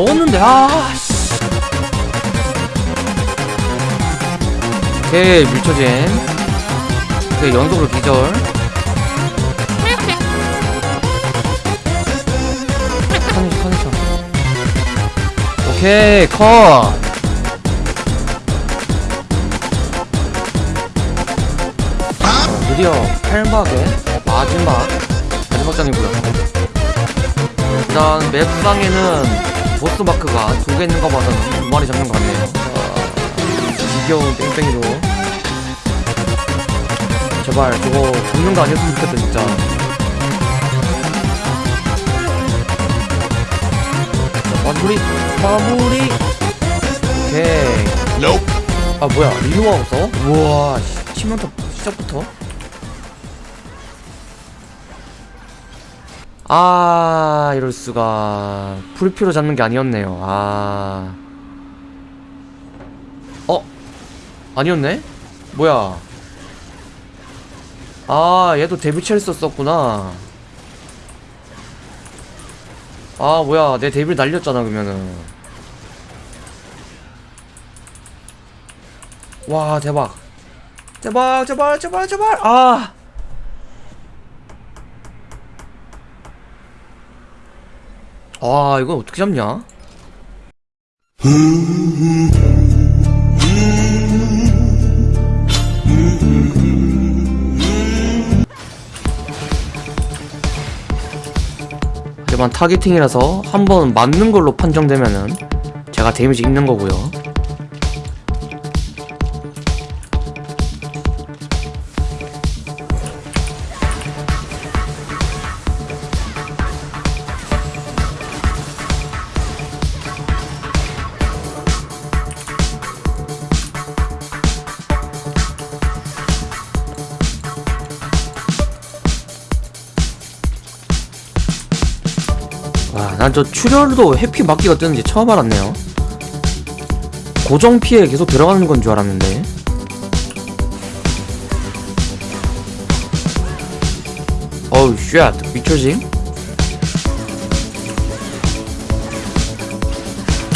아! 아 먹었는데 아씨 오케이 밀쳐진 오케이 연속으로 기절. 터니셔 터니셔 오케이 컷. 어, 드디어 8막의 마지막 마지막 장이고요 일단 맵상에는 보스 마크가 두 개 있는 거 봐서는 두 마리 잡는 거 같네요. 아, 지겨운 땡땡이로 제발 저거 잡는 거 아니었으면 좋겠다 진짜. 자, 마무리. 마무리. 오케이. 아 뭐야 리노가 없어? 우와 씨, 치명타 시작부터 아 이럴수가. 풀피로 잡는 게 아니었네요. 아. 어? 아니었네? 뭐야? 아 얘도 데뷔 첼스 썼구나. 아 뭐야. 내 데뷔를 날렸잖아 그러면은. 와 대박. 제발 제발 제발 제발. 아 아, 이거 어떻게 잡냐? 하지만 타겟팅이라서 한 번 맞는 걸로 판정되면은 제가 데미지 입는 거고요. 난 저 출혈도 회피 막기가 뜨는지 처음 알았네요. 고정 피해 계속 들어가는 건 줄 알았는데. 어우, shit. 밀쳐짐?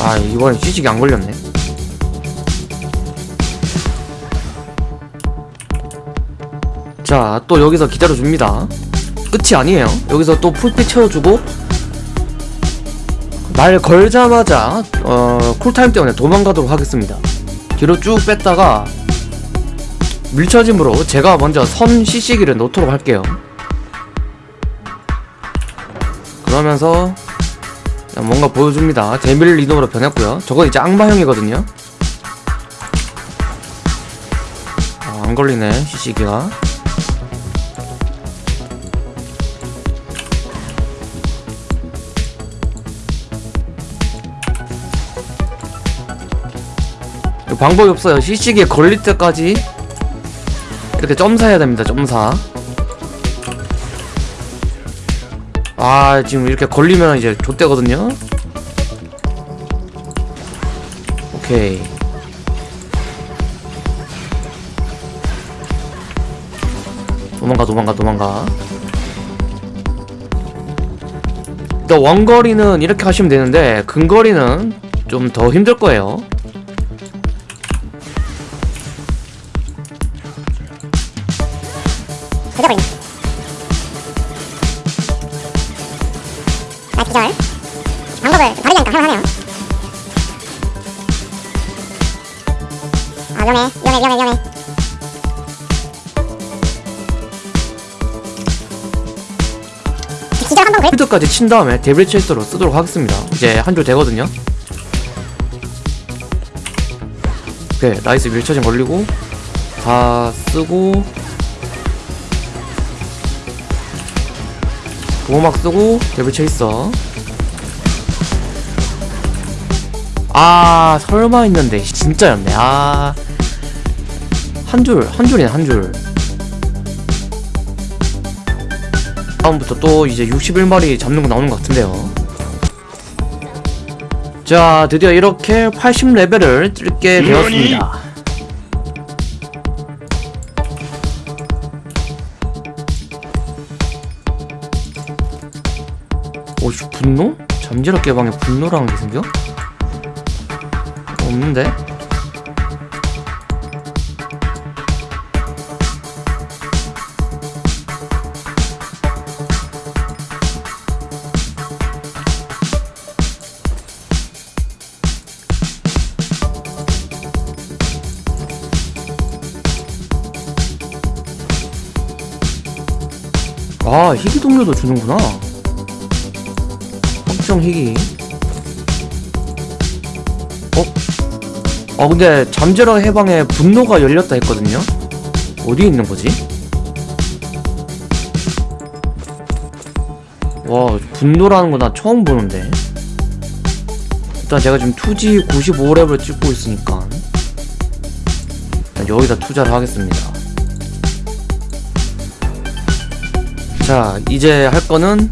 아, 이번엔 시식이 안 걸렸네. 자, 또 여기서 기다려줍니다. 끝이 아니에요. 여기서 또 풀피 채워주고, 날 걸자마자 어, 쿨타임 때문에 도망가도록 하겠습니다. 뒤로 쭉 뺐다가 밀쳐짐으로 제가 먼저 선 CC기를 놓도록 할게요. 그러면서 뭔가 보여줍니다. 데밀 리노로 변했고요. 저거 이제 악마형이거든요. 아, 안 걸리네 CC기가 방법이 없어요. CC기에 걸릴 때까지 이렇게 점사 해야 됩니다 점사. 아 지금 이렇게 걸리면 이제 좆대거든요. 오케이. 도망가 도망가 도망가. 원거리는 이렇게 하시면 되는데 근거리는 좀 더 힘들 거예요 조져버리네 아 기절. 방법을 하니까 할만하네요. 아 위험해. 위험해 위험해 위험해. 기절 한번 그래 필드까지 친 다음에 Devil Chase로 쓰도록 하겠습니다. 이제 한 줄 되거든요. 오케이 nice. 밀쳐진 걸리고 다 쓰고 보호막 쓰고 데빌 체이서 아 설마 했는데. 진짜였네. 아. 한 줄 한 줄이네 한줄. 다음부터 또 이제 61마리 잡는 거 나오는 것 같은데요. 자 드디어 이렇게 80레벨을 뚫게 되었습니다 오씨 분노? 잠재력 개방에 분노라는 게 생겨? 없는데? 아 희귀 동료도 주는구나 확정 희귀. 어? 아 근데 잠재력 해방에 분노가 열렸다 했거든요? 어디 있는 거지? 와 분노라는 거 나 처음 보는데. 일단 제가 지금 투지 95렙을 찍고 있으니까. 일단 여기다 투자를 하겠습니다. 자 이제 할 거는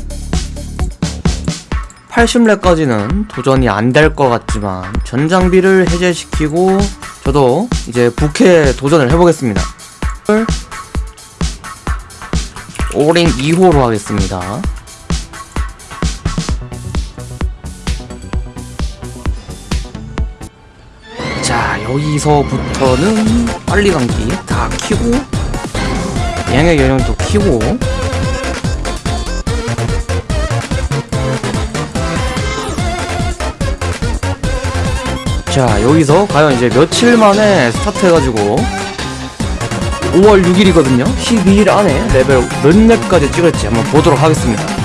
80렙까지는 도전이 안 될 것 같지만 전장비를 해제시키고 저도 이제 부캐 도전을 해보겠습니다. 오링 2호로 하겠습니다. 자 여기서부터는 빨리 감기 다 키고 양의 연령도 키고 자 여기서 과연 이제 며칠 만에 스타트 해가지고 5월 6일이거든요. 12일 안에 레벨 몇 렙까지 찍을지 한번 보도록 하겠습니다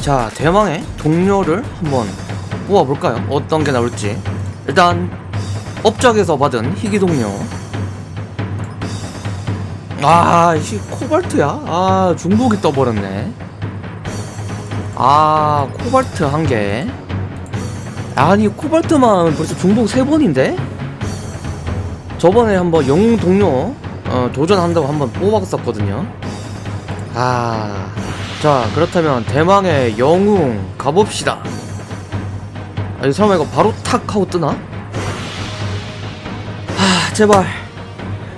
자 대망의 동료를 한번 뽑아볼까요? 어떤 게 나올지. 일단 업적에서 받은 희귀 동료. 아 이 코발트야? 아 중복이 떠버렸네. 아 코발트 한 개. 아니 코발트만 벌써 중복 세 번인데? 저번에 한번 영웅 동료 어, 도전한다고 한번 뽑았었거든요. 아 자 그렇다면 대망의 영웅 가봅시다 아니 설마 이거 바로 탁 하고 뜨나? 아 제발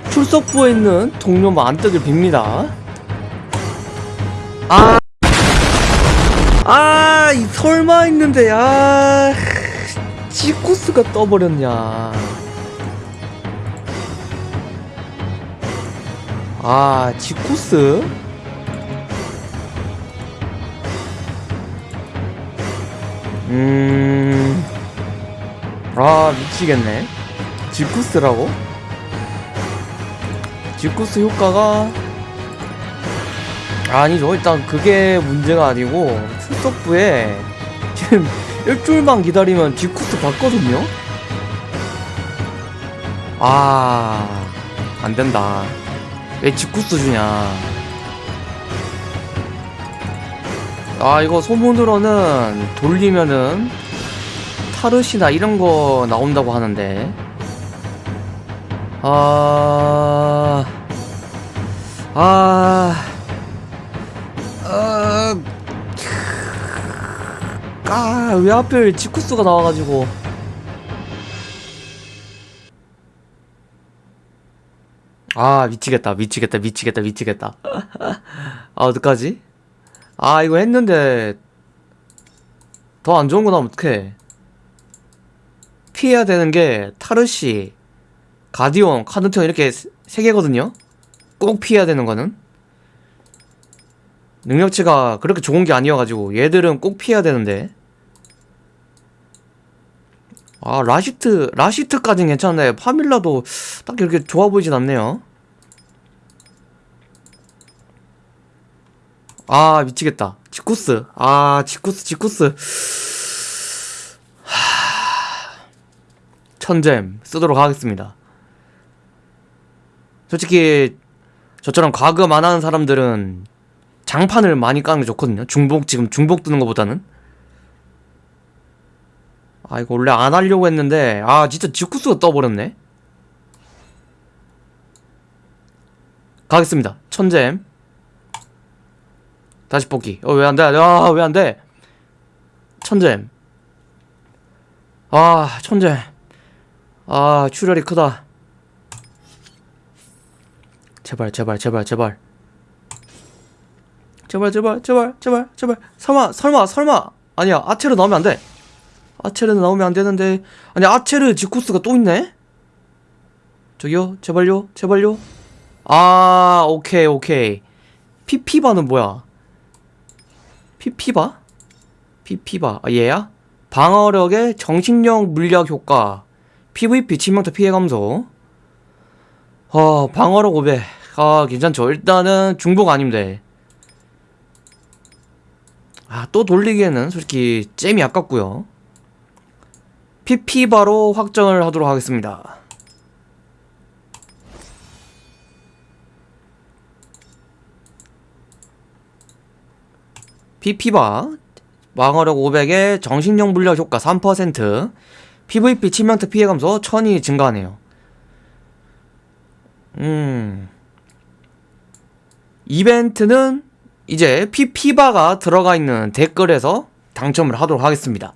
출석부에 있는 동료만 안 뜨길 빕니다 아 아, 이 설마 있는데, 야. 지코스가 떠버렸냐. 아, 지코스? 음. 아, 미치겠네. 지쿠스라고? 지쿠스 효과가 아니죠. 일단 그게 문제가 아니고 출석부에 지금 일주일만 기다리면 지쿠스 받거든요. 아, 안 된다. 왜 지쿠스 주냐? 아, 이거 소문으로는 돌리면은 타르시나 이런 거 나온다고 하는데. 아, 아. 어... 아, 왜 하필 지쿠스가 나와가지고. 아, 미치겠다, 미치겠다, 미치겠다, 미치겠다. 아, 어떡하지? 아, 이거 했는데, 더 안 좋은 거 나오면 어떡해. 피해야 되는 게, 타르시, 가디온, 카드테온 이렇게 세- 세 개거든요? 꼭 피해야 되는 거는. 능력치가 그렇게 좋은 게 아니어가지고 얘들은 꼭 피해야 되는데 아 라시트 라시트까진 괜찮네 파밀라도 딱 이렇게 좋아 보이진 않네요 아 미치겠다. 지쿠스. 아 지쿠스 지쿠스. 하... 천잼 쓰도록 하겠습니다. 솔직히 저처럼 과금 안 하는 사람들은 장판을 많이 까는 게 좋거든요. 중복 지금 중복 뜨는 것보다는. 아 이거 원래 안 하려고 했는데 아 진짜 지쿠스가 떠버렸네. 가겠습니다. 천잼 다시 뽑기. 어, 왜 안 돼? 아, 왜 안 돼? 천잼. 아, 천잼. 아, 출혈이 크다. 제발, 제발, 제발, 제발. 제발, 제발, 제발, 제발, 제발. 설마, 설마, 설마. 아니야, 아체르 나오면 안 돼. 아체르 나오면 안 되는데. 아니, 아체르 지쿠스가 또 있네? 저기요, 제발요, 제발요. 아, 오케이, 오케이. 피피바는 뭐야? 피피바? 피피바. 아, 얘야? 방어력의 정신력 물약 효과. PVP 치명타 피해 감소. 어 방어력 500 아 괜찮죠. 일단은 중복 아님데 아 또 돌리기에는 솔직히 잼이 아깝고요. 피피바로 확정을 하도록 하겠습니다 피피바 방어력 500에 정신력 물력 효과 3% PVP 치명타 피해 감소 1000이 증가하네요. 음. 이벤트는 이제 피피바가 들어가 있는 댓글에서 당첨을 하도록 하겠습니다